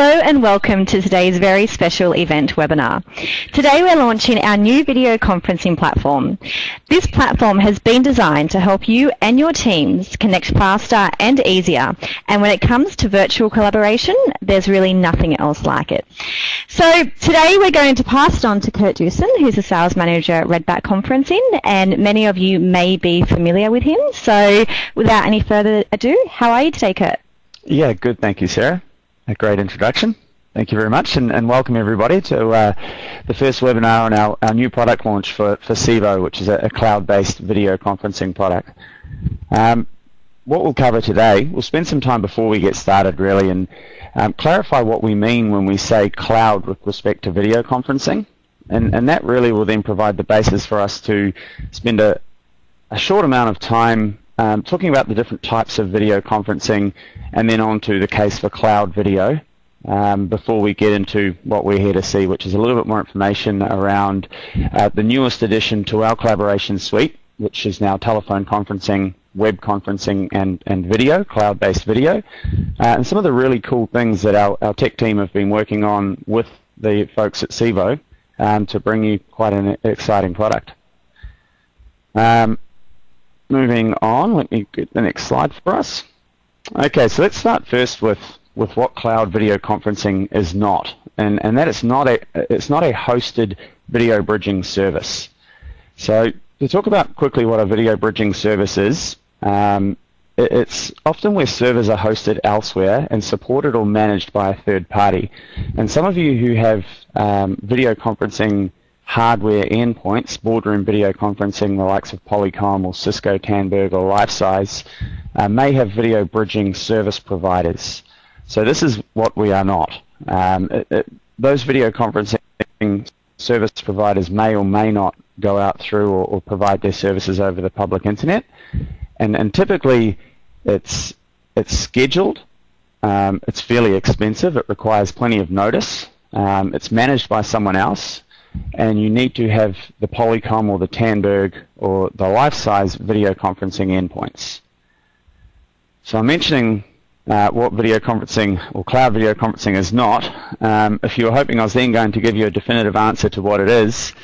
Hello and welcome to today's very special event webinar. Today we're launching our new video conferencing platform. This platform has been designed to help you and your teams connect faster and easier and when it comes to virtual collaboration there's really nothing else like it. So today we're going to pass it on to Kurt Dewson who's the sales manager at Redback Conferencing and many of you may be familiar with him. So without any further ado, how are you today Kurt? Yeah, good. Thank you, Sarah a great introduction. Thank you very much, and, and welcome everybody to uh, the first webinar on our, our new product launch for, for SeeVogh, which is a, a cloud-based video conferencing product. Um, what we'll cover today, we'll spend some time before we get started really and um, clarify what we mean when we say cloud with respect to video conferencing. And, and that really will then provide the basis for us to spend a, a short amount of time um, talking about the different types of video conferencing and then on to the case for cloud video um, before we get into what we're here to see, which is a little bit more information around uh, the newest addition to our collaboration suite, which is now telephone conferencing, web conferencing, and, and video, cloud-based video, uh, and some of the really cool things that our, our tech team have been working on with the folks at SeeVogh um, to bring you quite an exciting product. Um, moving on, let me get the next slide for us. Okay, so let's start first with, with what cloud video conferencing is not, and, and that it's not a it's not a hosted video bridging service. So to talk about quickly what a video bridging service is, um, it, it's often where servers are hosted elsewhere and supported or managed by a third party. And some of you who have um, video conferencing hardware endpoints, boardroom video conferencing, the likes of Polycom or Cisco, Tandberg or Lifesize, uh, may have video bridging service providers. So this is what we are not. Um, it, it, those video conferencing service providers may or may not go out through or, or provide their services over the public internet. And, and typically it's, it's scheduled, um, it's fairly expensive, it requires plenty of notice, um, it's managed by someone else, and you need to have the Polycom or the Tandberg or the Lifesize video conferencing endpoints. So I'm mentioning uh, what video conferencing or cloud video conferencing is not. Um, if you were hoping I was then going to give you a definitive answer to what it is,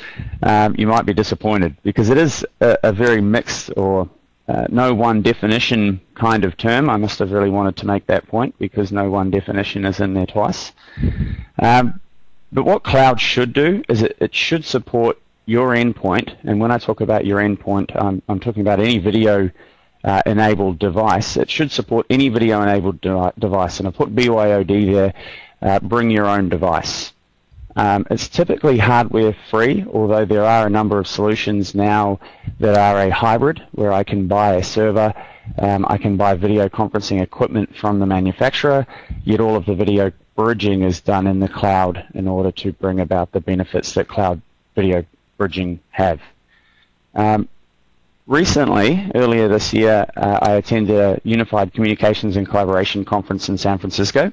um, you might be disappointed because it is a, a very mixed or uh, no one definition kind of term. I must have really wanted to make that point because no one definition is in there twice. Um, but what cloud should do is it, it should support your endpoint, and when I talk about your endpoint, I'm, I'm talking about any video uh, enabled device. It should support any video enabled de device, and I put BYOD there, uh, bring your own device. Um, it's typically hardware free, although there are a number of solutions now that are a hybrid, where I can buy a server, um, I can buy video conferencing equipment from the manufacturer, yet all of the video bridging is done in the cloud in order to bring about the benefits that cloud video bridging have. Um, recently, earlier this year, uh, I attended a Unified Communications and Collaboration Conference in San Francisco.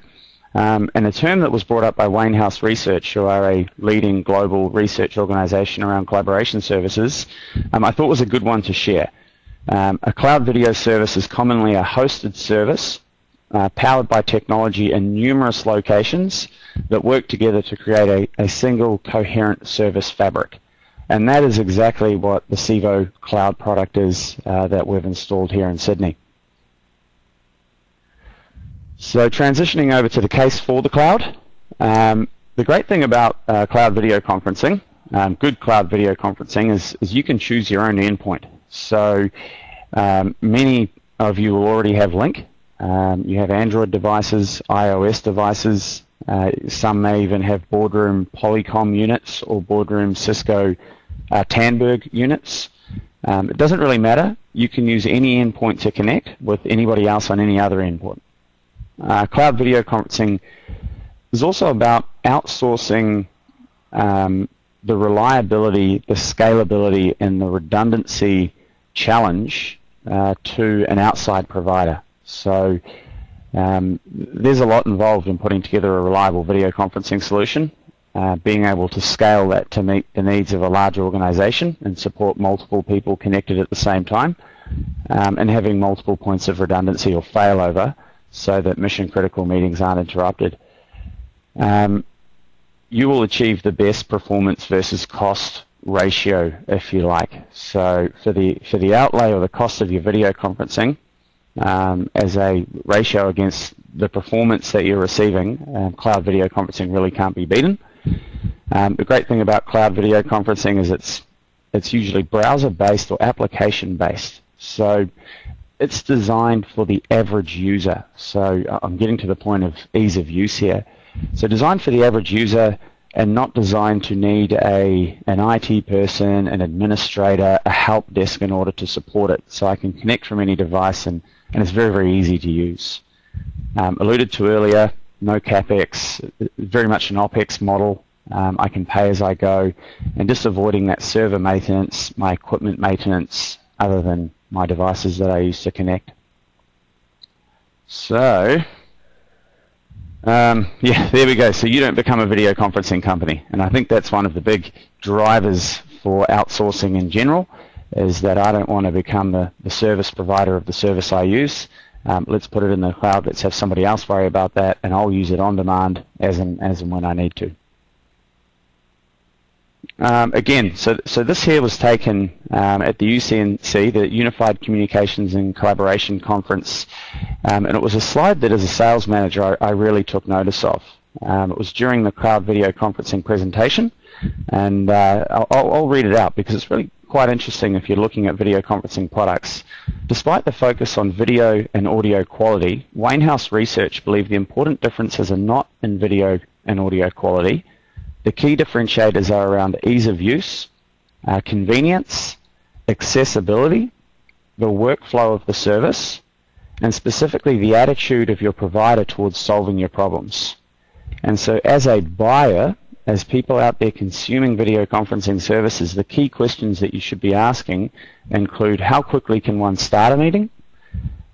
Um, and a term that was brought up by Wainhouse Research, who are a leading global research organization around collaboration services, um, I thought was a good one to share. Um, a cloud video service is commonly a hosted service uh, powered by technology in numerous locations that work together to create a, a single coherent service fabric. And that is exactly what the SeeVogh cloud product is uh, that we've installed here in Sydney. So transitioning over to the case for the cloud, um, the great thing about uh, cloud video conferencing, um, good cloud video conferencing, is, is you can choose your own endpoint. So um, many of you will already have Lync, um, you have Android devices, iOS devices. Uh, some may even have boardroom Polycom units or boardroom Cisco uh, Tandberg units. Um, it doesn't really matter. You can use any endpoint to connect with anybody else on any other endpoint. Uh, cloud video conferencing is also about outsourcing um, the reliability, the scalability, and the redundancy challenge uh, to an outside provider. So um, there's a lot involved in putting together a reliable video conferencing solution. Uh, being able to scale that to meet the needs of a large organization and support multiple people connected at the same time, um, and having multiple points of redundancy or failover so that mission critical meetings aren't interrupted. um, you will achieve the best performance versus cost ratio, if you like. So for the for the outlay or the cost of your video conferencing, um, as a ratio against the performance that you're receiving, um, cloud video conferencing really can't be beaten. Um, the great thing about cloud video conferencing is it's it's usually browser-based or application-based. So it's designed for the average user. So uh, I'm getting to the point of ease of use here. So designed for the average user and not designed to need a an IT person, an administrator, a help desk in order to support it. So I can connect from any device and, and it's very, very easy to use. Um, alluded to earlier, no capex, very much an opex model. Um, I can pay as I go, and just avoiding that server maintenance, my equipment maintenance, other than my devices that I use to connect. So, um, yeah, there we go. So you don't become a video conferencing company, and I think that's one of the big drivers for outsourcing in general, is that I don't want to become the, the service provider of the service I use. Um, let's put it in the cloud. Let's have somebody else worry about that, and I'll use it on demand as and as and when I need to. Um, again, so so this here was taken um, at the UCNC, the Unified Communications and Collaboration Conference, um, and it was a slide that, as a sales manager, I, I really took notice of. Um, it was during the cloud video conferencing presentation, and uh, I'll, I'll read it out because it's really quite interesting if you're looking at video conferencing products. Despite the focus on video and audio quality, Wainhouse Research believe the important differences are not in video and audio quality, the key differentiators are around ease of use, uh, convenience, accessibility, the workflow of the service, and specifically the attitude of your provider towards solving your problems. And so as a buyer, as people out there consuming video conferencing services, the key questions that you should be asking include how quickly can one start a meeting?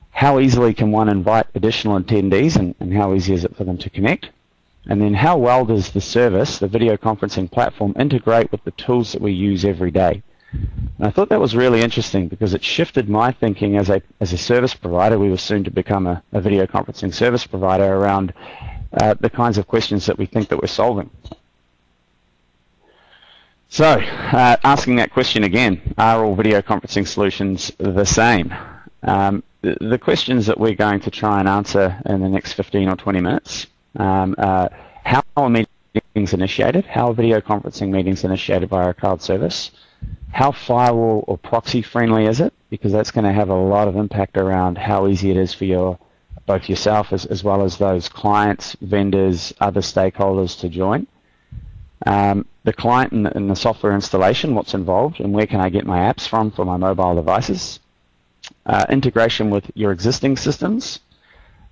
How easily can one invite additional attendees and, and how easy is it for them to connect? And then how well does the service, the video conferencing platform, integrate with the tools that we use every day? And I thought that was really interesting because it shifted my thinking as a, as a service provider. We were soon to become a, a video conferencing service provider around uh, the kinds of questions that we think that we're solving. So, uh, asking that question again, are all video conferencing solutions the same? Um, the, the questions that we're going to try and answer in the next 15 or 20 minutes um, how are meetings initiated? How are video conferencing meetings initiated by our cloud service? How firewall or proxy friendly is it? Because that's going to have a lot of impact around how easy it is for your both yourself as, as well as those clients, vendors, other stakeholders to join. Um, the client and the, and the, software installation, what's involved, and where can I get my apps from for my mobile devices. Uh, integration with your existing systems,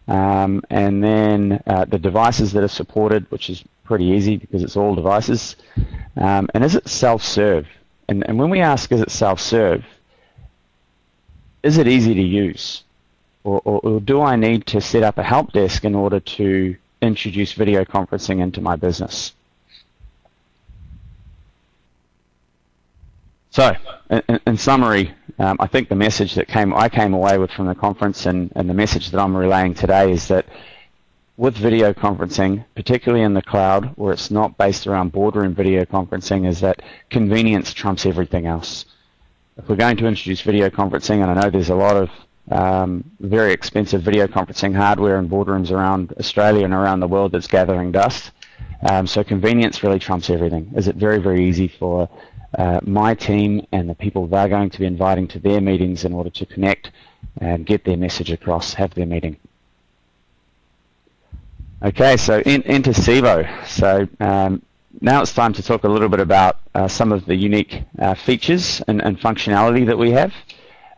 um, and then uh, the devices that are supported, which is pretty easy because it's all devices. Um, and is it self-serve? And, and when we ask is it self-serve, is it easy to use? Or, or, or do I need to set up a help desk in order to introduce video conferencing into my business? So, in, in summary, um, I think the message that came I came away with from the conference and, and the message that I'm relaying today is that with video conferencing, particularly in the cloud, where it's not based around boardroom video conferencing, is that convenience trumps everything else. If we're going to introduce video conferencing, and I know there's a lot of um, very expensive video conferencing hardware in boardrooms around Australia and around the world that's gathering dust. Um, so convenience really trumps everything. Is it very, very easy for uh, my team and the people they're going to be inviting to their meetings in order to connect and get their message across, have their meeting. Okay, so in, into SeeVogh. So um, now it's time to talk a little bit about uh, some of the unique uh, features and, and, functionality that we have.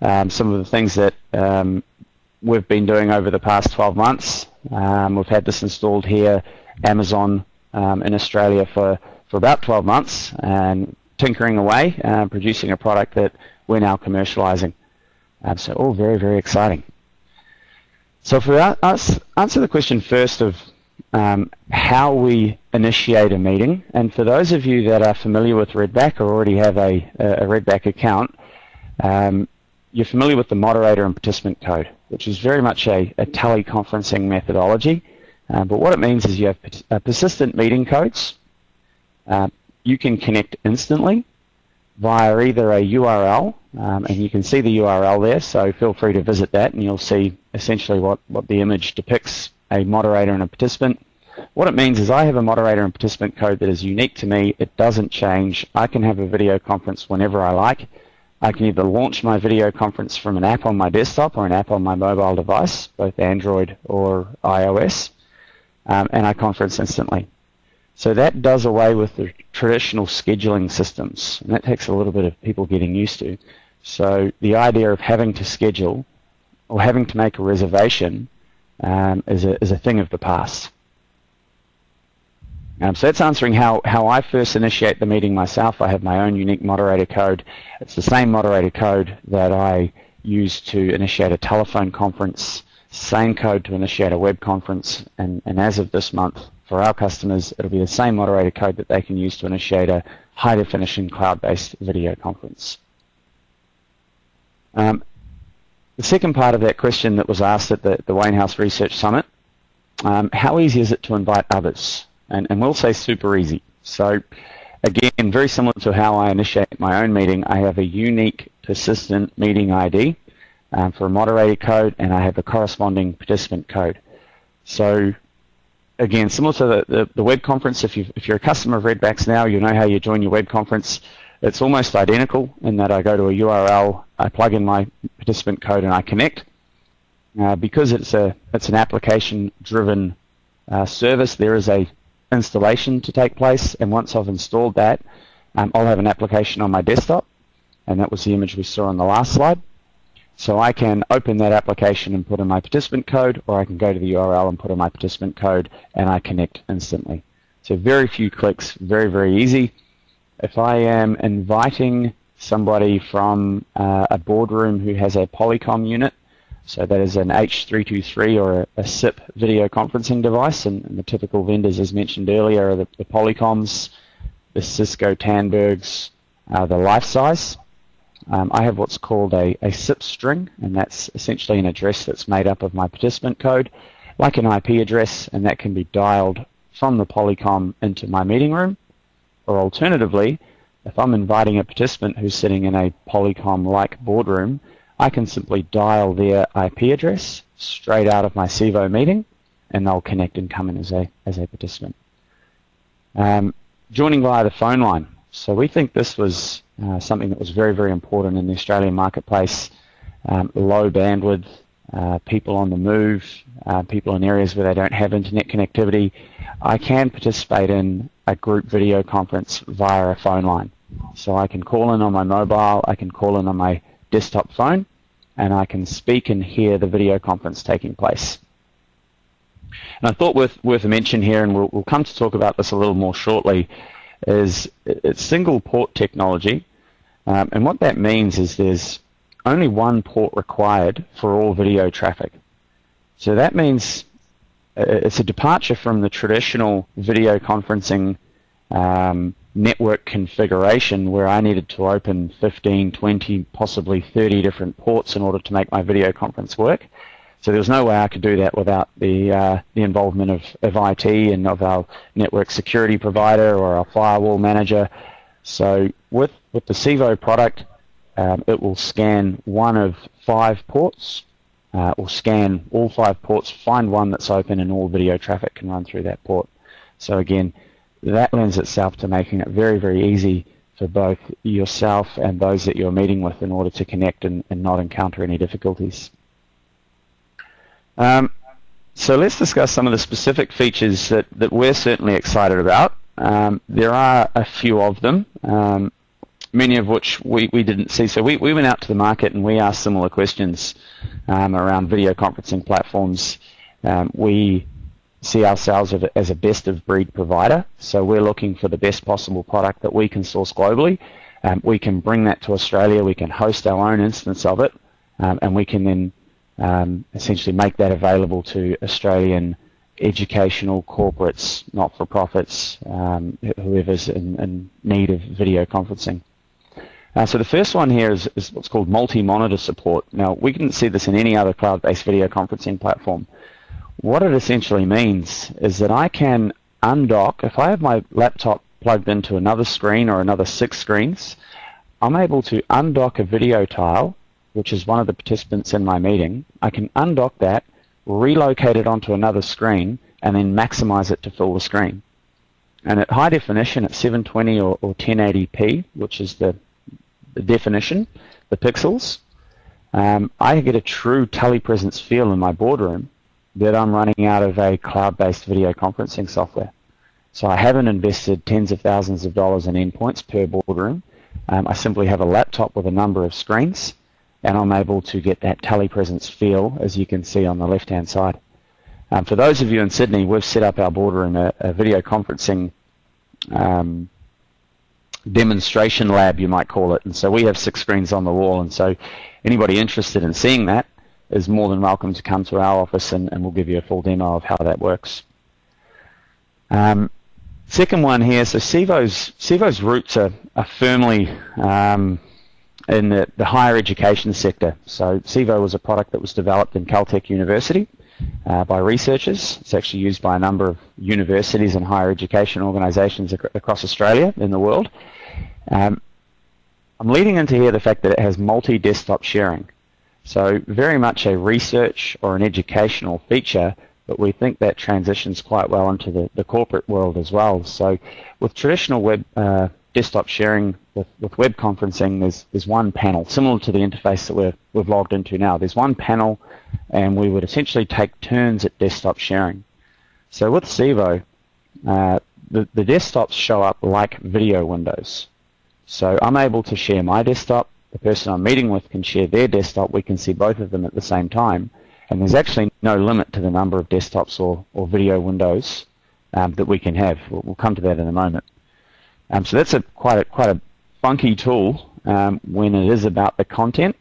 Um, some of the things that um, we've been doing over the past 12 months. Um, we've had this installed here, Amazon um, in Australia for, for about 12 months, and tinkering away, uh, producing a product that we're now commercializing. Um, so all very, very exciting. So for us, answer the question first of um, how we initiate a meeting, and for those of you that are familiar with Redback or already have a, a Redback account, um, you're familiar with the moderator and participant code, which is very much a, a teleconferencing methodology. Uh, but what it means is you have uh, persistent meeting codes. Uh, you can connect instantly via either a URL, um, and you can see the URL there, so feel free to visit that and you'll see essentially what, what the image depicts, a moderator and a participant. What it means is I have a moderator and participant code that is unique to me. It doesn't change. I can have a video conference whenever I like. I can either launch my video conference from an app on my desktop or an app on my mobile device, both Android or iOS, um, and I conference instantly. So that does away with the traditional scheduling systems, and that takes a little bit of people getting used to. So the idea of having to schedule or having to make a reservation um, is, a, is a thing of the past. Um, so that's answering how, how I first initiate the meeting myself. I have my own unique moderator code. It's the same moderator code that I use to initiate a telephone conference, same code to initiate a web conference, and, and as of this month, for our customers, it'll be the same moderator code that they can use to initiate a high-definition cloud-based video conference. Um, the second part of that question that was asked at the, the Wainhouse Research Summit, um, how easy is it to invite others? And, and we'll say super easy. So again, very similar to how I initiate my own meeting, I have a unique persistent meeting ID um, for a moderator code, and I have a corresponding participant code. So again, similar to the, the, the web conference, if, you if you're a customer of Redbacks now, you know how you join your web conference. It's almost identical in that I go to a URL, I plug in my participant code, and I connect. Uh, because it's a it's an application-driven uh, service, there is a installation to take place, and once I've installed that, um, I'll have an application on my desktop, and that was the image we saw on the last slide. So I can open that application and put in my participant code, or I can go to the URL and put in my participant code, and I connect instantly. So very few clicks, very, very easy. If I am inviting somebody from uh, a boardroom who has a Polycom unit, so that is an H323 or a, a SIP video conferencing device, and, and, the typical vendors, as mentioned earlier, are the, the Polycoms, the Cisco Tandbergs, uh, the Lifesize. Um, I have what's called a, a SIP string, and that's essentially an address that's made up of my participant code, like an IP address, and that can be dialed from the Polycom into my meeting room. Or alternatively, if I'm inviting a participant who's sitting in a Polycom-like boardroom, I can simply dial their IP address straight out of my SeeVogh meeting, and they'll connect and come in as a, as a participant. Um, joining via the phone line. So we think this was uh, something that was very, very important in the Australian marketplace. Um, low bandwidth, uh, people on the move, uh, people in areas where they don't have internet connectivity. I can participate in a group video conference via a phone line. So I can call in on my mobile, I can call in on my desktop phone, and I can speak and hear the video conference taking place. And I thought worth, worth a mention here, and we'll, we'll come to talk about this a little more shortly, is it's single port technology. Um, and what that means is there's only one port required for all video traffic. So that means uh, it's a departure from the traditional video conferencing um, network configuration where I needed to open 15, 20, possibly 30 different ports in order to make my video conference work. So there was no way I could do that without the uh, the involvement of, of IT and of our network security provider or our firewall manager. So with with the SeeVogh product, um, it will scan one of five ports, uh, or scan all five ports, find one that's open, and all video traffic can run through that port. So again, that lends itself to making it very, very easy for both yourself and those that you're meeting with in order to connect and, and not encounter any difficulties. Um, so let's discuss some of the specific features that, that we're certainly excited about. Um, there are a few of them, um, many of which we, we didn't see. So we, we went out to the market and we asked similar questions um, around video conferencing platforms. Um, we see ourselves as a best of breed provider. So we're looking for the best possible product that we can source globally. Um, we can bring that to Australia. We can host our own instance of it, um, and we can then um, essentially make that available to Australian educational corporates, not-for-profits, um, whoever's in, in, need of video conferencing. Uh, so the first one here is, is what's called multi-monitor support. Now, we didn't see this in any other cloud-based video conferencing platform What it essentially means is that I can undock, if I have my laptop plugged into another screen or another six screens, I'm able to undock a video tile, which is one of the participants in my meeting. I can undock that, relocate it onto another screen, and then maximize it to fill the screen. And at high definition, at 720 or, or 1080p, which is the, the definition, the pixels, um, I get a true telepresence feel in my boardroom that I'm running out of a cloud-based video conferencing software. So I haven't invested tens of thousands of dollars in endpoints per boardroom. Um, I simply have a laptop with a number of screens, and I'm able to get that telepresence feel, as you can see on the left-hand side. Um, for those of you in Sydney, we've set up our boardroom a, a video conferencing um, demonstration lab, you might call it. And so we have six screens on the wall, and so anybody interested in seeing that is more than welcome to come to our office, and, and we'll give you a full demo of how that works. Um, second one here, so SeeVogh's roots are, are firmly um, in the, the, higher education sector. So SeeVogh was a product that was developed in Caltech University uh, by researchers. It's actually used by a number of universities and higher education organisations ac across Australia in the world. Um, I'm leading into here the fact that it has multi-desktop sharing. So very much a research or an educational feature, but we think that transitions quite well into the, the corporate world as well. So with traditional web uh, desktop sharing with, with web conferencing, there's, there's one panel, similar to the interface that we're, we've logged into now. There's one panel, and we would essentially take turns at desktop sharing. So with SeeVogh, uh, the, the desktops show up like video windows. So I'm able to share my desktop, the person I'm meeting with can share their desktop, we can see both of them at the same time, and there's actually no limit to the number of desktops or, or video windows um, that we can have. We'll, we'll, come to that in a moment. Um, so that's a quite a quite a funky tool um, when it is about the content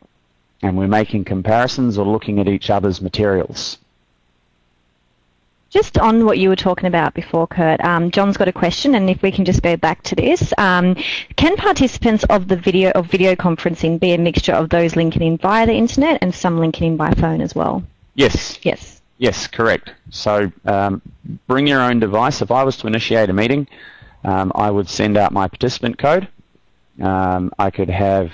and we're making comparisons or looking at each other's materials. Just on what you were talking about before, Kurt, um, John's got a question, and if we can just go back to this, um, can participants of the video of video conferencing be a mixture of those linking in via the internet and some linking in by phone as well? Yes. Yes. Yes, correct. So um, bring your own device. If I was to initiate a meeting, um, I would send out my participant code. Um, I could have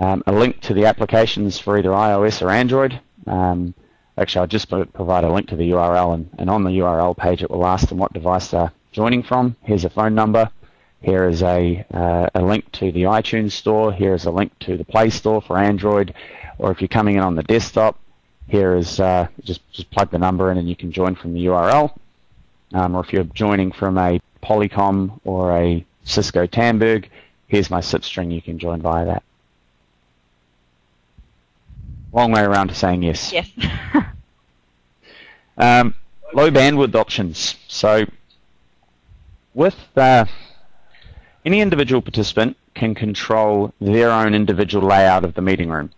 um, a link to the applications for either iOS or Android. Um, Actually, I'll just provide a link to the URL, and, and on the URL page it will ask them what device they're joining from. Here's a phone number. Here is a, uh, a link to the iTunes store. Here is a link to the Play Store for Android. Or if you're coming in on the desktop, here is uh, just, just plug the number in and you can join from the URL. Um, or if you're joining from a Polycom or a Cisco Tandberg, here's my SIP string. You can join via that. Long way around to saying yes. Yes. um, low bandwidth options. So with uh, any individual participant can control their own individual layout of the meeting room.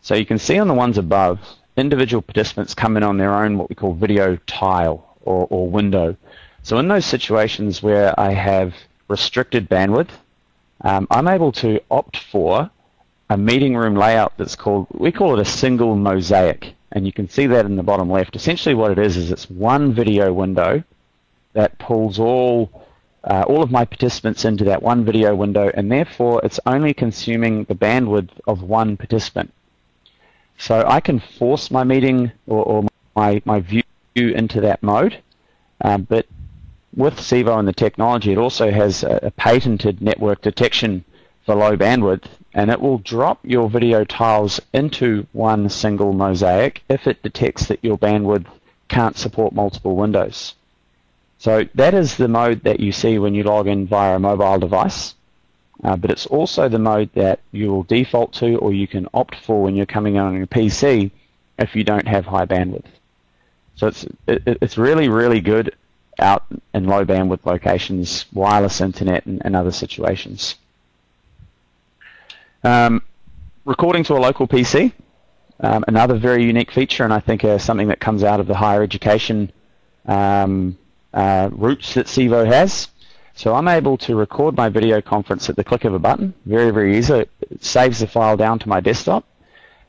So you can see on the ones above, individual participants come in on their own what we call video tile or, or window. So in those situations where I have restricted bandwidth, um, I'm able to opt for a meeting room layout that's called, we call it a single mosaic. And you can see that in the bottom left. Essentially what it is, is it's one video window that pulls all, uh, all of my participants into that one video window, and therefore it's only consuming the bandwidth of one participant. So I can force my meeting or, or my, my view into that mode, um, but with SeeVogh and the technology, it also has a, a patented network detection for low bandwidth and it will drop your video tiles into one single mosaic if it detects that your bandwidth can't support multiple windows. So that is the mode that you see when you log in via a mobile device, uh, but it's also the mode that you will default to or you can opt for when you're coming on your PC if you don't have high bandwidth. So it's, it, it's really, really good out in low bandwidth locations, wireless internet and, and other situations. Um, recording to a local PC, um, another very unique feature, and I think uh, something that comes out of the higher education um, uh, that SeeVogh has. So I'm able to record my video conference at the click of a button, very, very easy. It saves the file down to my desktop.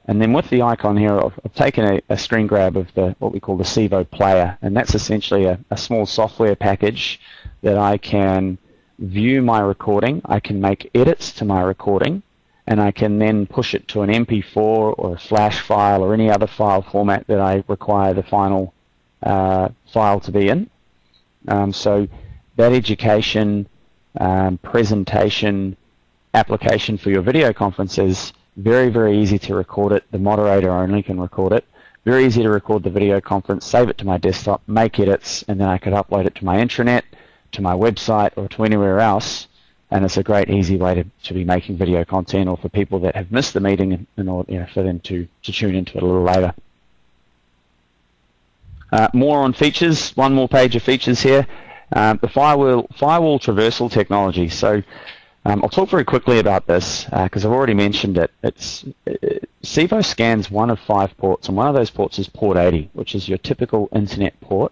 And then with the icon here, I've, I've taken a, a, screen grab of the what we call the SeeVogh Player, and that's essentially a, a small software package that I can view my recording, I can make edits to my recording, and I can then push it to an MP4 or a flash file or any other file format that I require the final uh, file to be in. Um, so that education, um, presentation, application for your video conferences, very, very easy to record it. The moderator only can record it. Very easy to record the video conference, save it to my desktop, make edits, and then I could upload it to my intranet, to my website, or to anywhere else. And it's a great, easy way to, to be making video content or for people that have missed the meeting in order you know, for them to, to tune into it a little later. Uh, more on features, one more page of features here. Uh, the firewall, firewall traversal technology. So um, I'll talk very quickly about this because uh, I've already mentioned it. It's it, SeeVogh scans one of five ports, and one of those ports is port 80, which is your typical internet port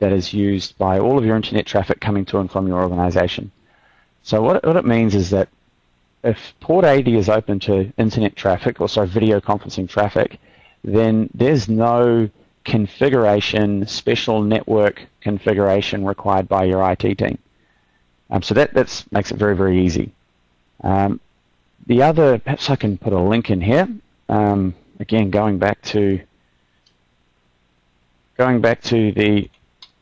that is used by all of your internet traffic coming to and from your organization. So what, what it means is that if port 80 is open to internet traffic, or sorry, video conferencing traffic, then there's no configuration, special network configuration required by your IT team. Um, so that that's, makes it very, very easy. Um, the other, perhaps I can put a link in here. Um, again, going back to going back to the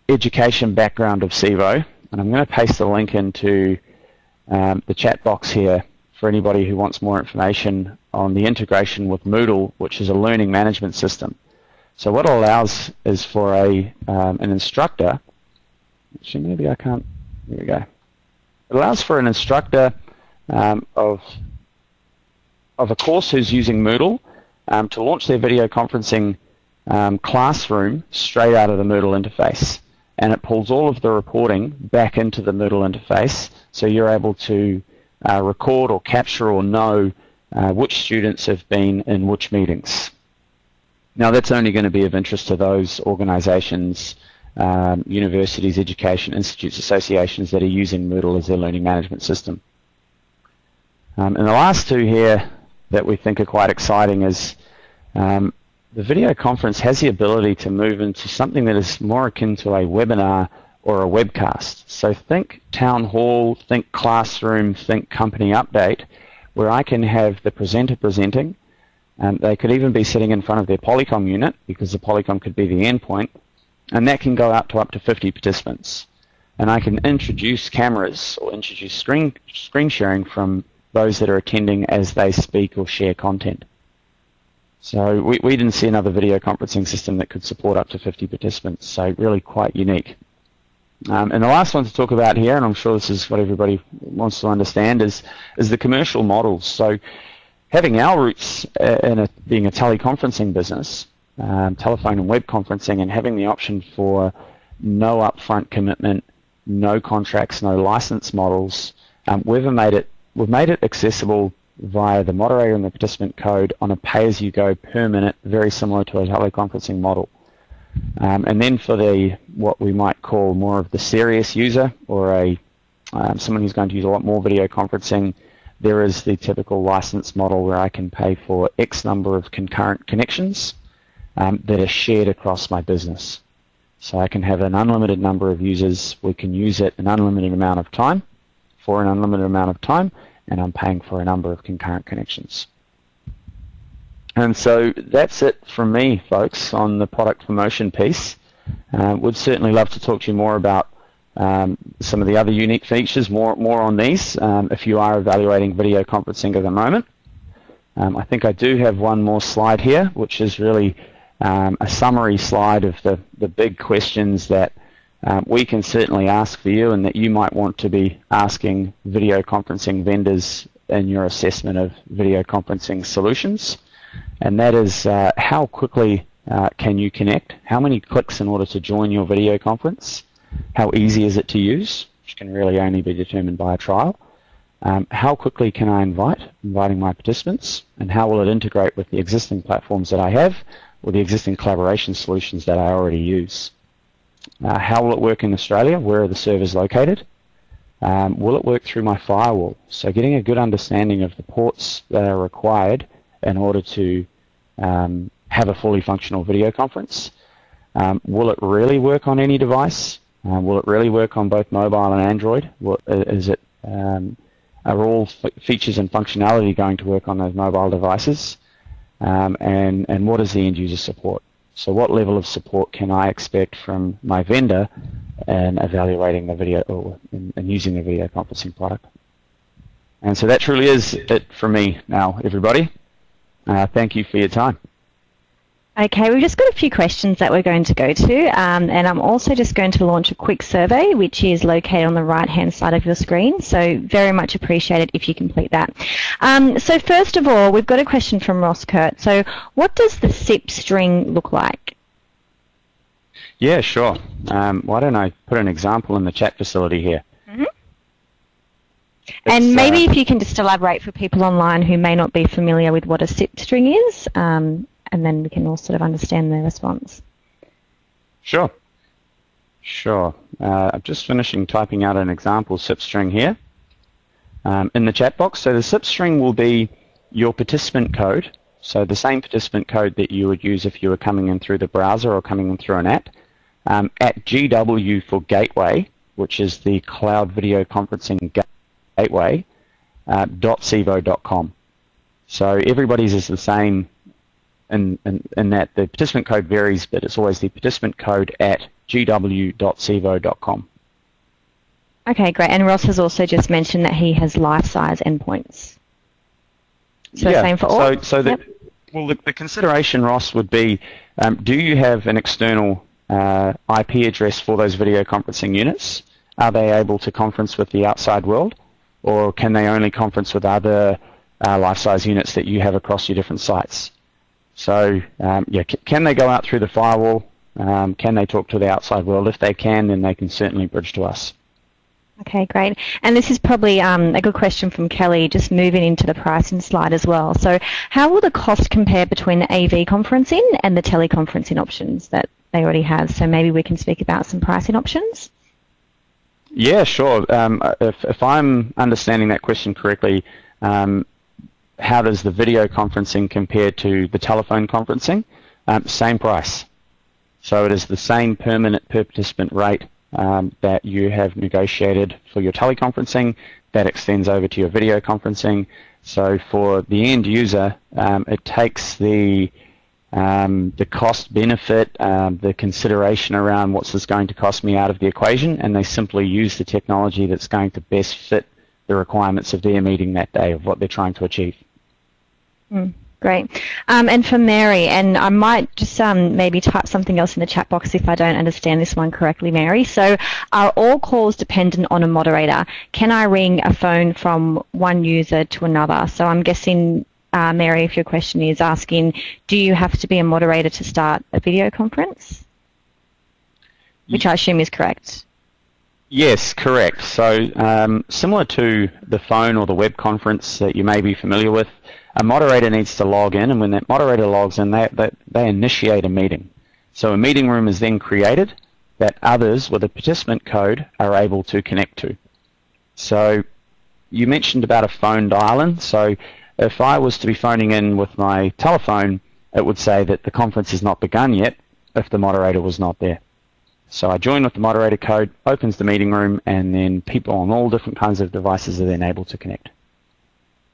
education background of SeeVogh, and I'm going to paste the link into um, the chat box here for anybody who wants more information on the integration with Moodle, which is a learning management system. So what it allows is for a um, an instructor. Actually, maybe I can't. Here we go. It allows for an instructor um, of, of a course who's using Moodle um, to launch their video conferencing um, classroom straight out of the Moodle interface. And it pulls all of the reporting back into the Moodle interface so you're able to uh, record or capture or know uh, which students have been in which meetings. Now that's only going to be of interest to those organizations um, universities, education institutes, associations that are using Moodle as their learning management system. Um, and the last two here that we think are quite exciting is um, the video conference has the ability to move into something that is more akin to a webinar or a webcast. So think town hall, think classroom, think company update, where I can have the presenter presenting. and they could even be sitting in front of their Polycom unit because the Polycom could be the endpoint and that can go out to up to 50 participants. And I can introduce cameras or introduce screen, screen sharing from those that are attending as they speak or share content. So we, we didn't see another video conferencing system that could support up to 50 participants, so really quite unique. Um, and the last one to talk about here, and I'm sure this is what everybody wants to understand, is, is the commercial models. So having our roots uh, in a, being a teleconferencing business, um, telephone and web conferencing and having the option for no upfront commitment, no contracts, no license models, um, we've made it we've made it accessible via the moderator and the participant code on a pay-as-you-go per minute, very similar to a teleconferencing model. Um, and then for the what we might call more of the serious user or a um, someone who's going to use a lot more video conferencing, there is the typical license model where I can pay for X number of concurrent connections um, that are shared across my business. So I can have an unlimited number of users. We can use it an unlimited amount of time for an unlimited amount of time, and I'm paying for a number of concurrent connections. And so that's it from me, folks, on the product promotion piece. Uh, would certainly love to talk to you more about um, some of the other unique features, more more on these, um, if you are evaluating video conferencing at the moment. Um, I think I do have one more slide here, which is really um, a summary slide of the, the big questions that um, we can certainly ask for you and that you might want to be asking video conferencing vendors in your assessment of video conferencing solutions. And that is uh, how quickly uh, can you connect? How many clicks in order to join your video conference? How easy is it to use? Which can really only be determined by a trial. Um, how quickly can I invite, inviting my participants, and how will it integrate with the existing platforms that I have or the existing collaboration solutions that I already use. Uh, how will it work in Australia? Where are the servers located? Um, will it work through my firewall? So getting a good understanding of the ports that are required in order to um, have a fully functional video conference. Um, will it really work on any device? Uh, will it really work on both mobile and Android? Will, is it um, are all features and functionality going to work on those mobile devices? Um, and, and what is the end user support? So what level of support can I expect from my vendor in evaluating the video or in, in using the video conferencing product? And so that truly is it for me now, everybody. Uh, thank you for your time. Okay, we've just got a few questions that we're going to go to, um, and I'm also just going to launch a quick survey, which is located on the right-hand side of your screen. So very much appreciated if you complete that. Um, so first of all, we've got a question from Ross Kurt. So what does the SIP string look like? Yeah, sure. Um, why don't I put an example in the chat facility here? Mm -hmm. And maybe uh, if you can just elaborate for people online who may not be familiar with what a SIP string is, um, and then we can all sort of understand their response. Sure. Sure. Uh, I'm just finishing typing out an example SIP string here um, in the chat box. So the SIP string will be your participant code, so the same participant code that you would use if you were coming in through the browser or coming in through an app, um, at GW for gateway, which is the cloud video conferencing gateway, uh, .seevogh.com. So everybody's is the same in, in, in that the participant code varies, but it's always the participant code at gw.seevogh.com. Okay, great. And Ross has also just mentioned that he has Lifesize endpoints. So yeah, same for all? So, so yep. the, well, the, the, consideration, Ross, would be, um, do you have an external uh, IP address for those video conferencing units? Are they able to conference with the outside world? Or can they only conference with other uh, Lifesize units that you have across your different sites? So um, yeah, can they go out through the firewall? Um, can they talk to the outside world? If they can, then they can certainly bridge to us. Okay, great. And this is probably um, a good question from Kelly, just moving into the pricing slide as well. So how will the cost compare between the AV conferencing and the teleconferencing options that they already have? So maybe we can speak about some pricing options. Yeah, sure. Um, if, if, I'm understanding that question correctly, um, how does the video conferencing compare to the telephone conferencing? Um, same price. So it is the same permanent per participant rate um, that you have negotiated for your teleconferencing. That extends over to your video conferencing. So for the end user, um, it takes the um, the cost benefit, um, the consideration around what's this going to cost me out of the equation, and they simply use the technology that's going to best fit the requirements of their meeting that day of what they're trying to achieve. Mm, great. Um, and for Mary, and I might just um, maybe type something else in the chat box if I don't understand this one correctly, Mary. So are all calls dependent on a moderator? Can I ring a phone from one user to another? So I'm guessing, uh, Mary, if your question is asking, do you have to be a moderator to start a video conference? Which I assume is correct. Yes, correct. So um, similar to the phone or the web conference that you may be familiar with, a moderator needs to log in, and when that moderator logs in, they, they, they initiate a meeting. So a meeting room is then created that others with a participant code are able to connect to. So you mentioned about a phone dial-in. So if I was to be phoning in with my telephone, it would say that the conference has not begun yet if the moderator was not there. So I join with the moderator code, opens the meeting room, and then people on all different kinds of devices are then able to connect.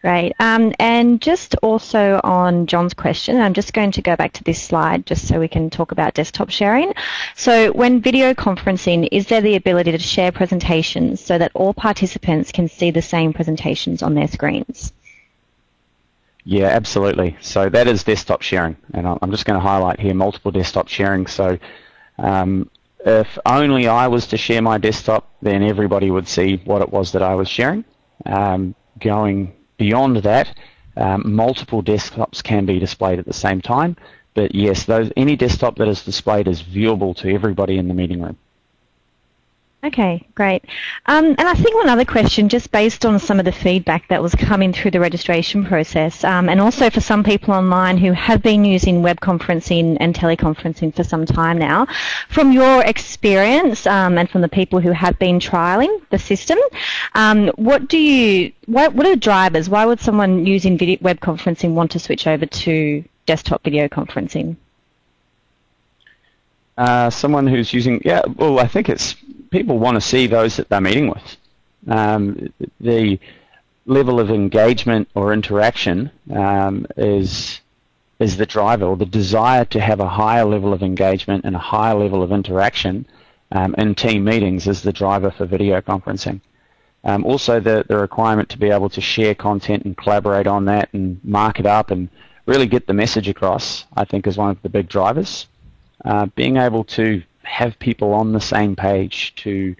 Great. Um, and just also on John's question, I'm just going to go back to this slide just so we can talk about desktop sharing. So when video conferencing, is there the ability to share presentations so that all participants can see the same presentations on their screens? Yeah, absolutely. So that is desktop sharing. And I'm just going to highlight here multiple desktop sharing. So um, if only I was to share my desktop, then everybody would see what it was that I was sharing. Um, going Beyond that, um, multiple desktops can be displayed at the same time, but yes, those, any desktop that is displayed is viewable to everybody in the meeting room. Okay, great. Um, and I think one other question, just based on some of the feedback that was coming through the registration process, um, and also for some people online who have been using web conferencing and teleconferencing for some time now, from your experience um, and from the people who have been trialing the system, um, what do you, what, what are the drivers? Why would someone using video, web conferencing want to switch over to desktop video conferencing? Uh, someone who's using, yeah, well, I think it's people want to see those that they're meeting with. Um, the level of engagement or interaction um, is is the driver, or the desire to have a higher level of engagement and a higher level of interaction um, in team meetings is the driver for video conferencing. Um, also, the, the requirement to be able to share content and collaborate on that and mark it up and really get the message across, I think, is one of the big drivers. Uh, being able to have people on the same page to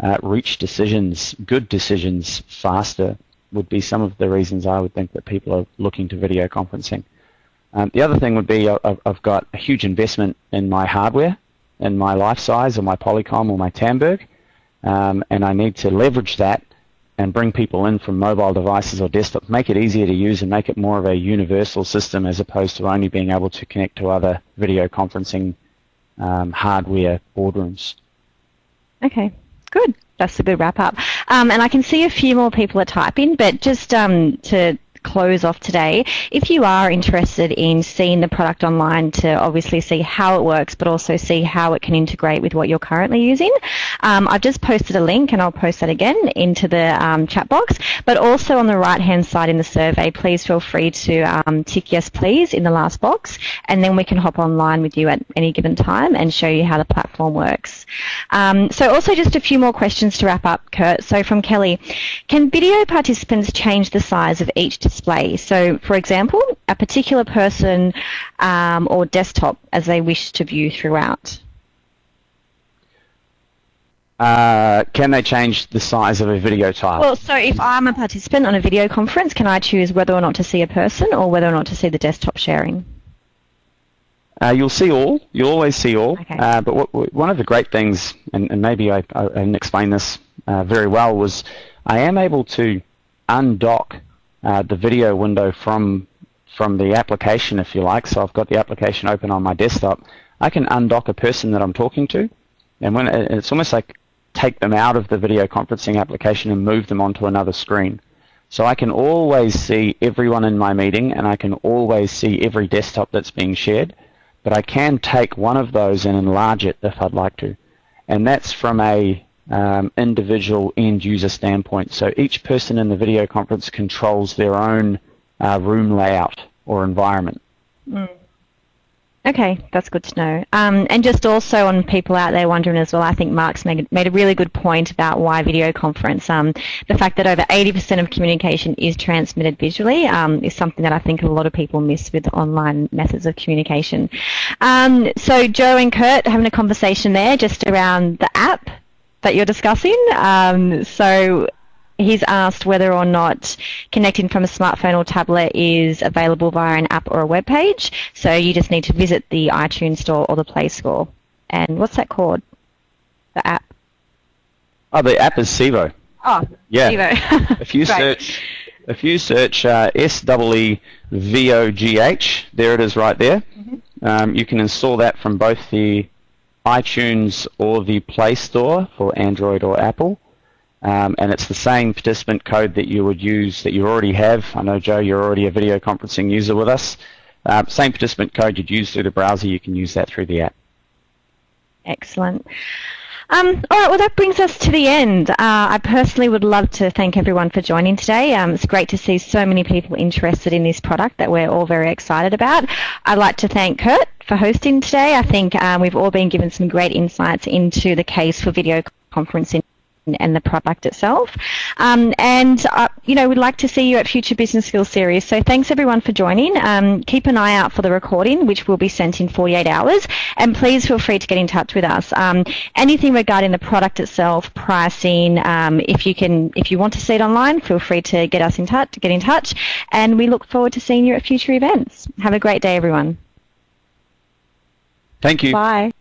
uh, reach decisions, good decisions, faster would be some of the reasons I would think that people are looking to video conferencing. Um, the other thing would be uh, I've, got a huge investment in my hardware, in my Lifesize, or my Polycom or my Tandberg, um, and I need to leverage that and bring people in from mobile devices or desktops, make it easier to use and make it more of a universal system as opposed to only being able to connect to other video conferencing um, hardware boardrooms. Okay, good. That's a good wrap up. Um, and I can see a few more people are typing, but just um, to close off today. If you are interested in seeing the product online to obviously see how it works, but also see how it can integrate with what you're currently using, um, I've just posted a link and I'll post that again into the um, chat box. But also on the right hand side in the survey, please feel free to um, tick yes please in the last box and then we can hop online with you at any given time and show you how the platform works. Um, so also just a few more questions to wrap up, Kurt. So from Kelly, can video participants change the size of each display. So, for example, a particular person um, or desktop as they wish to view throughout. Uh, can they change the size of a video tile? Well, so if I'm a participant on a video conference, can I choose whether or not to see a person or whether or not to see the desktop sharing? Uh, you'll see all. You'll always see all. Okay. Uh, but what, one of the great things, and, and maybe I, I, didn't explain this uh, very well, was I am able to undock uh, the video window from from the application, if you like. So I've got the application open on my desktop. I can undock a person that I'm talking to, and when it's almost like take them out of the video conferencing application and move them onto another screen. So I can always see everyone in my meeting, and I can always see every desktop that's being shared. But I can take one of those and enlarge it if I'd like to, and that's from a um, individual end user standpoint. So each person in the video conference controls their own uh, room layout or environment. Mm. Okay, that's good to know. Um, and just also on people out there wondering as well, I think Mark's made, made a really good point about why video conference. Um, the fact that over 80% of communication is transmitted visually um, is something that I think a lot of people miss with online methods of communication. Um, so Joe and Kurt having a conversation there just around the app that you're discussing. Um, so he's asked whether or not connecting from a smartphone or tablet is available via an app or a web page. So you just need to visit the iTunes store or the Play Store. And what's that called? The app? Oh, the app is SeeVogh. Oh, yeah. SeeVogh. if you search, if you search uh, S W E V O G H, there it is right there. Mm-hmm. Um, you can install that from both the iTunes or the Play Store for Android or Apple. Um, and it's the same participant code that you would use that you already have. I know, Joe, you're already a video conferencing user with us. Uh, same participant code you'd use through the browser, you can use that through the app. Excellent. Um, all right, well, that brings us to the end. Uh, I personally would love to thank everyone for joining today. Um, it's great to see so many people interested in this product that we're all very excited about. I'd like to thank Kurt for hosting today. I think um, we've all been given some great insights into the case for video conferencing and the product itself. Um, and, uh, you know, we'd like to see you at future Business Skills Series. So thanks everyone for joining. Um, keep an eye out for the recording, which will be sent in 48 hours. And please feel free to get in touch with us. Um, anything regarding the product itself, pricing, um, if you can, if you want to see it online, feel free to get us in touch, get in touch. And we look forward to seeing you at future events. Have a great day, everyone. Thank you. Bye.